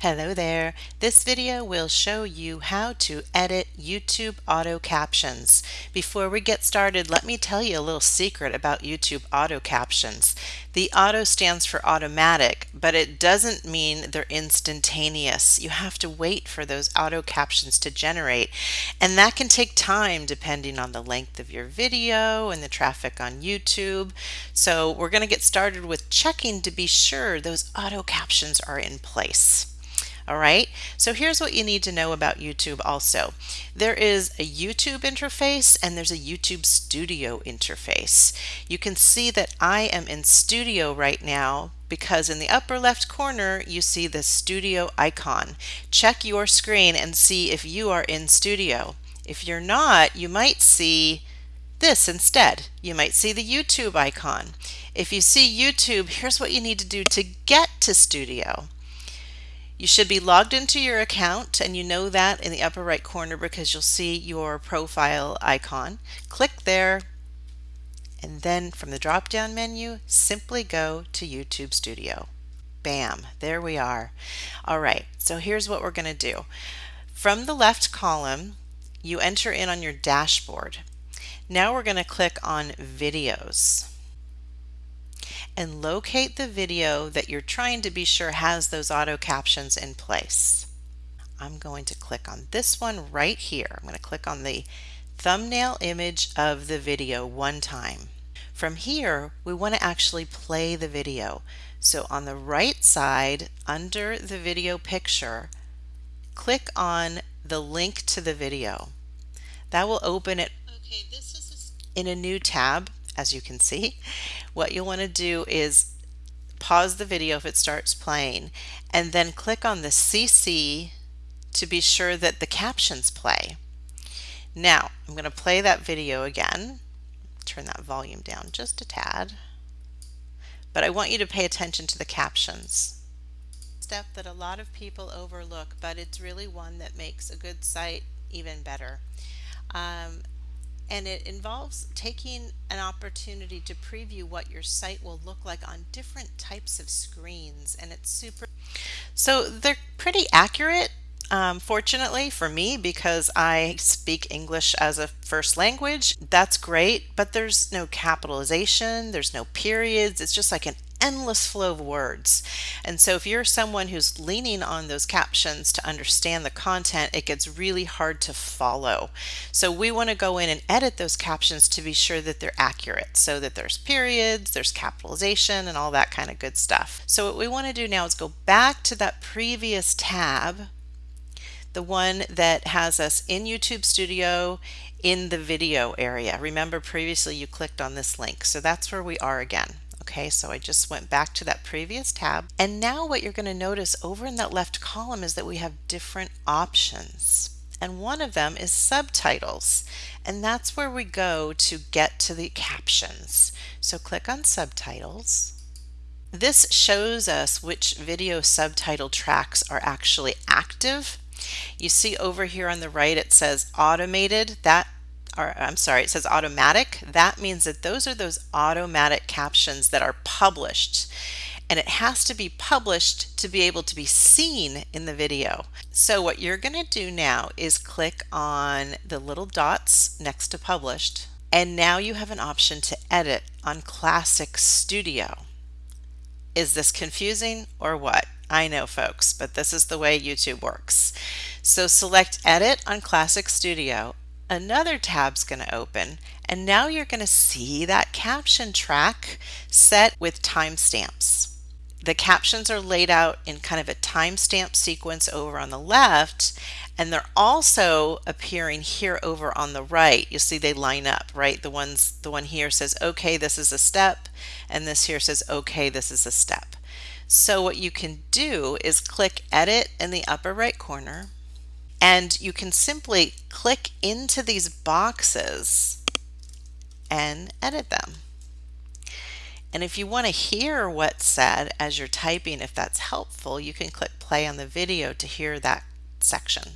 Hello there. This video will show you how to edit YouTube auto captions. Before we get started, let me tell you a little secret about YouTube auto captions. The auto stands for automatic, but it doesn't mean they're instantaneous. You have to wait for those auto captions to generate, and that can take time depending on the length of your video and the traffic on YouTube. So we're going to get started with checking to be sure those auto captions are in place. All right, so here's what you need to know about YouTube also. There is a YouTube interface and there's a YouTube Studio interface. You can see that I am in Studio right now because in the upper left corner you see the Studio icon. Check your screen and see if you are in Studio. If you're not, you might see this instead. You might see the YouTube icon. If you see YouTube, here's what you need to do to get to Studio. You should be logged into your account and you know that in the upper right corner because you'll see your profile icon. Click there and then from the drop down menu simply go to YouTube Studio. Bam, there we are. All right, so here's what we're going to do. From the left column, you enter in on your dashboard. Now we're going to click on videos and locate the video that you're trying to be sure has those auto captions in place. I'm going to click on this one right here. I'm going to click on the thumbnail image of the video one time. From here, we want to actually play the video. So on the right side, under the video picture, click on the link to the video. That will open it okay, in a new tab as you can see. What you'll want to do is pause the video if it starts playing and then click on the CC to be sure that the captions play. Now I'm going to play that video again. Turn that volume down just a tad. But I want you to pay attention to the captions. Step that a lot of people overlook, but it's really one that makes a good site even better. Um, and it involves taking an opportunity to preview what your site will look like on different types of screens and it's super so they're pretty accurate um, fortunately for me because I speak English as a first language. That's great but there's no capitalization there's no periods it's just like an endless flow of words. And so if you're someone who's leaning on those captions to understand the content, it gets really hard to follow. So we want to go in and edit those captions to be sure that they're accurate so that there's periods, there's capitalization and all that kind of good stuff. So what we want to do now is go back to that previous tab the one that has us in YouTube Studio in the video area. Remember previously you clicked on this link. So that's where we are again. Okay, so I just went back to that previous tab. And now what you're going to notice over in that left column is that we have different options. And one of them is subtitles. And that's where we go to get to the captions. So click on subtitles. This shows us which video subtitle tracks are actually active. You see over here on the right it says automated. That or I'm sorry, it says automatic. That means that those are those automatic captions that are published and it has to be published to be able to be seen in the video. So what you're going to do now is click on the little dots next to published and now you have an option to edit on Classic Studio. Is this confusing or what? I know folks, but this is the way YouTube works. So select edit on Classic Studio another tab's going to open and now you're going to see that caption track set with timestamps. The captions are laid out in kind of a timestamp sequence over on the left and they're also appearing here over on the right. You'll see they line up, right? The ones the one here says okay this is a step and this here says okay this is a step. So what you can do is click edit in the upper right corner and you can simply click into these boxes and edit them. And if you want to hear what's said as you're typing, if that's helpful, you can click play on the video to hear that section.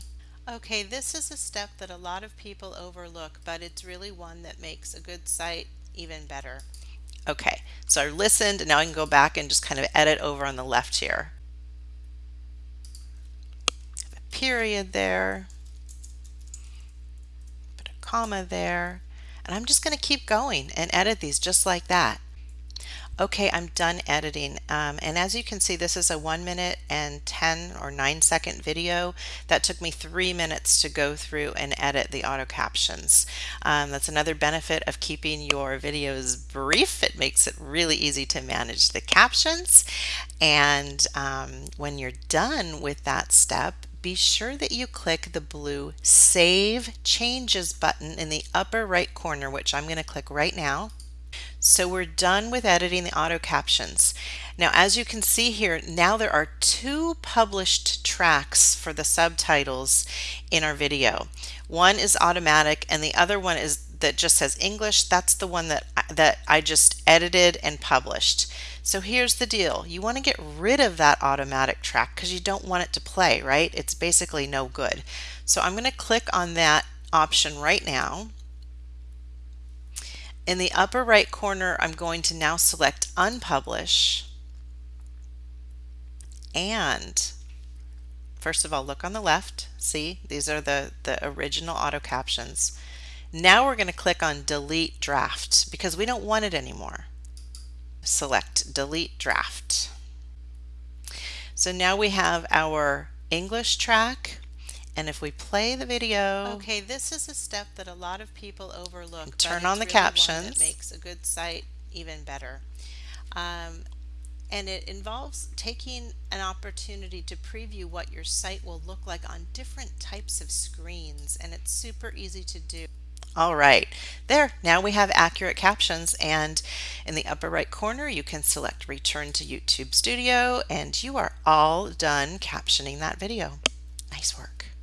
Okay, this is a step that a lot of people overlook, but it's really one that makes a good site even better. Okay, so I listened and now I can go back and just kind of edit over on the left here. Period there, put a comma there, and I'm just going to keep going and edit these just like that. Okay, I'm done editing. Um, and as you can see, this is a one minute and 10 or nine second video that took me three minutes to go through and edit the auto captions. Um, that's another benefit of keeping your videos brief. It makes it really easy to manage the captions. And um, when you're done with that step, be sure that you click the blue Save Changes button in the upper right corner, which I'm going to click right now. So we're done with editing the auto captions. Now, as you can see here, now there are two published tracks for the subtitles in our video. One is automatic and the other one is that just says English. That's the one that, that I just edited and published. So here's the deal. You want to get rid of that automatic track because you don't want it to play, right? It's basically no good. So I'm going to click on that option right now in the upper right corner, I'm going to now select Unpublish. And first of all, look on the left. See, these are the, the original auto captions. Now we're going to click on Delete Draft because we don't want it anymore. Select Delete Draft. So now we have our English track, and if we play the video, okay, this is a step that a lot of people overlook. Turn on the really captions. It makes a good site even better. Um, and it involves taking an opportunity to preview what your site will look like on different types of screens and it's super easy to do. All right, there, now we have accurate captions and in the upper right corner you can select return to YouTube Studio and you are all done captioning that video. Nice work.